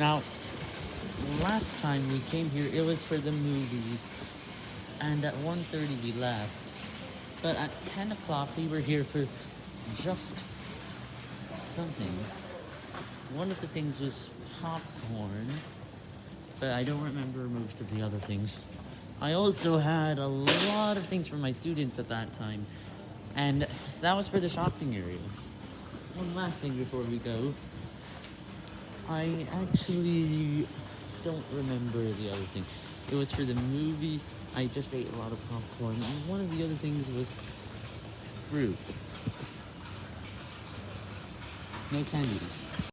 Now, last time we came here, it was for the movies, and at 1.30 we left. But at 10 o'clock, we were here for just something. One of the things was popcorn, but I don't remember most of the other things. I also had a lot of things for my students at that time, and that was for the shopping area. One last thing before we go. I actually don't remember the other thing. It was for the movies. I just ate a lot of popcorn, and one of the other things was fruit. No candies.